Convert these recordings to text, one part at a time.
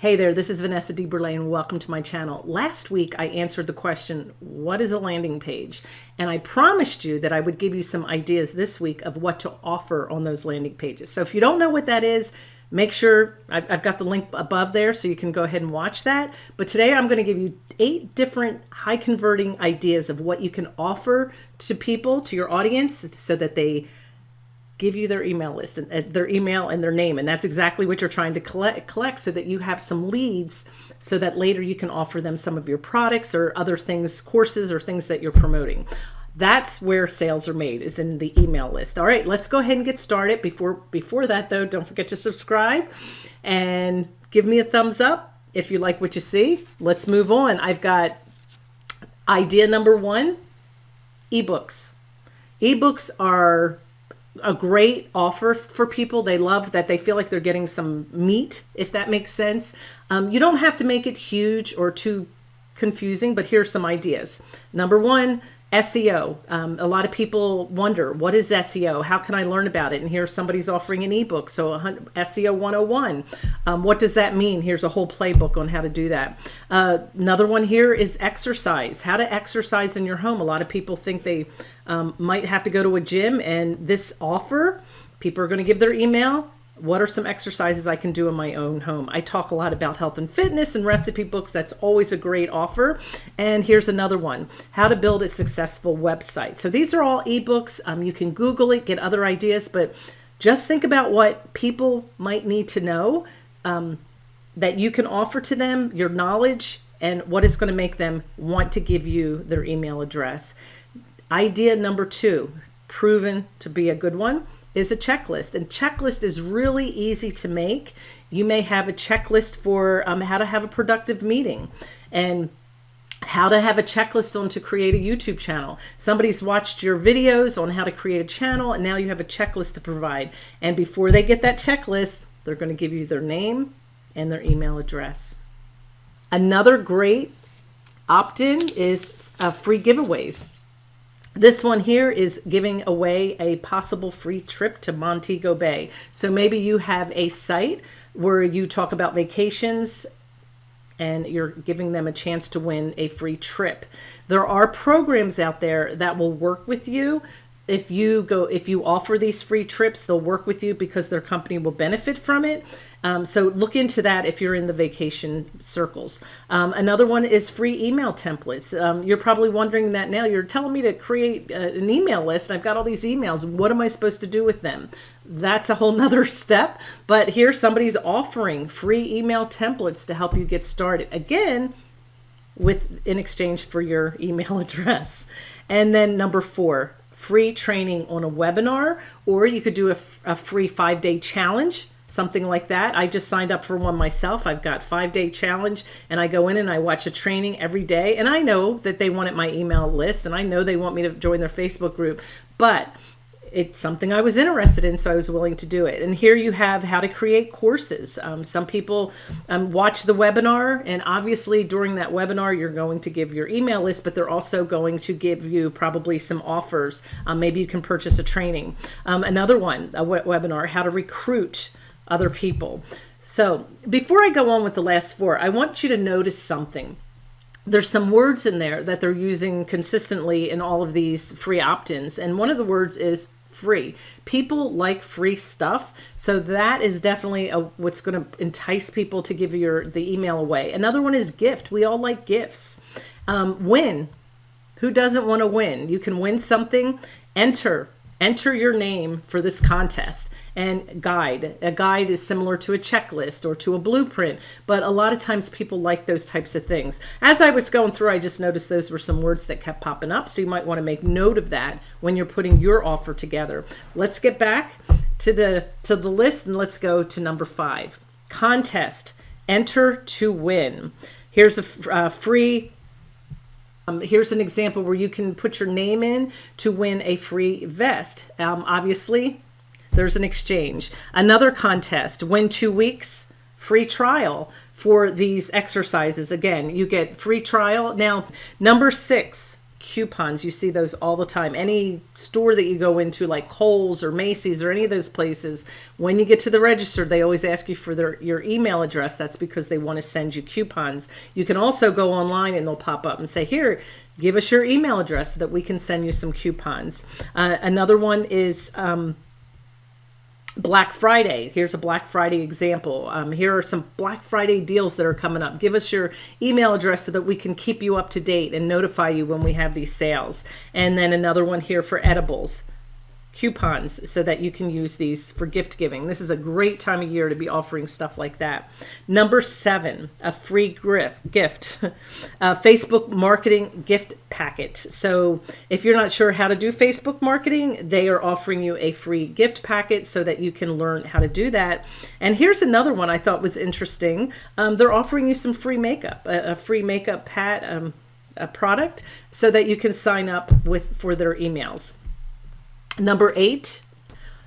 Hey there, this is Vanessa DeBurle and welcome to my channel. Last week I answered the question, what is a landing page? And I promised you that I would give you some ideas this week of what to offer on those landing pages. So if you don't know what that is, make sure I've, I've got the link above there so you can go ahead and watch that. But today I'm going to give you eight different high converting ideas of what you can offer to people, to your audience, so that they give you their email list and uh, their email and their name. And that's exactly what you're trying to collect, collect so that you have some leads so that later you can offer them some of your products or other things, courses or things that you're promoting. That's where sales are made is in the email list. All right, let's go ahead and get started. Before, before that though, don't forget to subscribe and give me a thumbs up if you like what you see. Let's move on. I've got idea number one, ebooks. Ebooks are a great offer for people. They love that they feel like they're getting some meat, if that makes sense. Um, you don't have to make it huge or too confusing, but here's some ideas. Number one, SEO. Um, a lot of people wonder, what is SEO? How can I learn about it? And here somebody's offering an ebook. So SEO 101. Um, what does that mean? Here's a whole playbook on how to do that. Uh, another one here is exercise. How to exercise in your home. A lot of people think they um, might have to go to a gym and this offer, people are going to give their email what are some exercises I can do in my own home? I talk a lot about health and fitness and recipe books. That's always a great offer. And here's another one, how to build a successful website. So these are all ebooks. Um, you can Google it, get other ideas, but just think about what people might need to know um, that you can offer to them, your knowledge, and what is going to make them want to give you their email address. Idea number two, proven to be a good one is a checklist. And checklist is really easy to make. You may have a checklist for um, how to have a productive meeting and how to have a checklist on to create a YouTube channel. Somebody's watched your videos on how to create a channel and now you have a checklist to provide. And before they get that checklist, they're going to give you their name and their email address. Another great opt-in is uh, free giveaways. This one here is giving away a possible free trip to Montego Bay. So maybe you have a site where you talk about vacations and you're giving them a chance to win a free trip. There are programs out there that will work with you if you go if you offer these free trips they'll work with you because their company will benefit from it. Um, so look into that if you're in the vacation circles. Um, another one is free email templates. Um, you're probably wondering that now. You're telling me to create uh, an email list. I've got all these emails. What am I supposed to do with them? That's a whole nother step. But here somebody's offering free email templates to help you get started. Again with in exchange for your email address. And then number four free training on a webinar, or you could do a, a free five day challenge something like that. I just signed up for one myself. I've got five day challenge and I go in and I watch a training every day. And I know that they wanted my email list and I know they want me to join their Facebook group, but it's something I was interested in, so I was willing to do it. And here you have how to create courses. Um, some people um, watch the webinar, and obviously during that webinar, you're going to give your email list, but they're also going to give you probably some offers. Um, maybe you can purchase a training. Um, another one, a webinar, how to recruit other people. So before I go on with the last four, I want you to notice something there's some words in there that they're using consistently in all of these free opt-ins. And one of the words is free. People like free stuff. So that is definitely a, what's going to entice people to give your the email away. Another one is gift. We all like gifts. Um, win. Who doesn't want to win? You can win something. Enter enter your name for this contest and guide. A guide is similar to a checklist or to a blueprint, but a lot of times people like those types of things. As I was going through, I just noticed those were some words that kept popping up. So you might want to make note of that when you're putting your offer together. Let's get back to the, to the list and let's go to number five. Contest, enter to win. Here's a uh, free um, here's an example where you can put your name in to win a free vest. Um, obviously, there's an exchange. Another contest, win two weeks, free trial for these exercises. Again, you get free trial. Now, number six, coupons. You see those all the time. Any store that you go into, like Kohl's or Macy's or any of those places, when you get to the register, they always ask you for their, your email address. That's because they want to send you coupons. You can also go online and they'll pop up and say, here, give us your email address so that we can send you some coupons. Uh, another one is, um, Black Friday. Here's a Black Friday example. Um, here are some Black Friday deals that are coming up. Give us your email address so that we can keep you up to date and notify you when we have these sales. And then another one here for edibles coupons so that you can use these for gift giving. This is a great time of year to be offering stuff like that. Number seven, a free gift, a Facebook marketing gift packet. So if you're not sure how to do Facebook marketing, they are offering you a free gift packet so that you can learn how to do that. And here's another one I thought was interesting. Um, they're offering you some free makeup, a, a free makeup pat, um, a product so that you can sign up with for their emails. Number eight,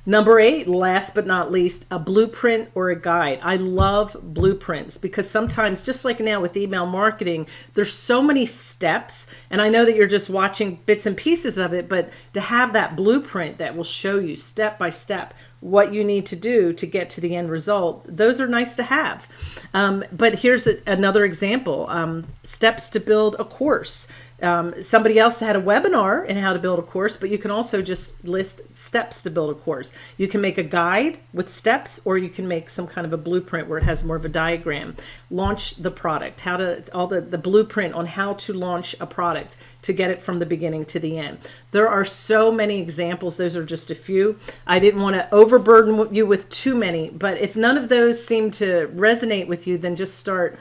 Number eight, last but not least, a blueprint or a guide. I love blueprints because sometimes, just like now with email marketing, there's so many steps. And I know that you're just watching bits and pieces of it, but to have that blueprint that will show you step by step what you need to do to get to the end result, those are nice to have. Um, but here's a, another example um, steps to build a course. Um, somebody else had a webinar in how to build a course, but you can also just list steps to build a course. You can make a guide with steps, or you can make some kind of a blueprint where it has more of a diagram. Launch the product, how to, all the, the blueprint on how to launch a product to get it from the beginning to the end. There are so many examples. Those are just a few. I didn't want to overburden you with too many, but if none of those seem to resonate with you, then just start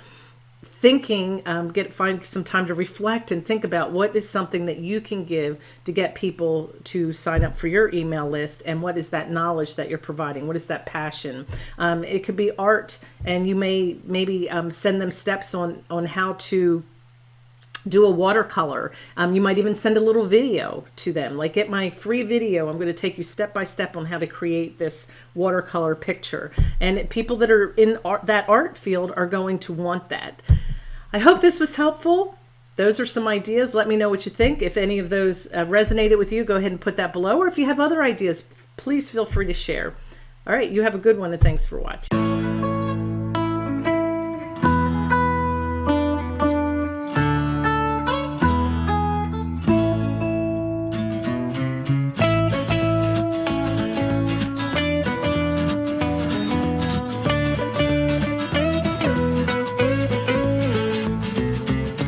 thinking um, get find some time to reflect and think about what is something that you can give to get people to sign up for your email list and what is that knowledge that you're providing what is that passion um, it could be art and you may maybe um, send them steps on on how to do a watercolor. Um, you might even send a little video to them. Like get my free video. I'm going to take you step by step on how to create this watercolor picture. And people that are in art, that art field are going to want that. I hope this was helpful. Those are some ideas. Let me know what you think. If any of those uh, resonated with you, go ahead and put that below. Or if you have other ideas, please feel free to share. All right, you have a good one and thanks for watching.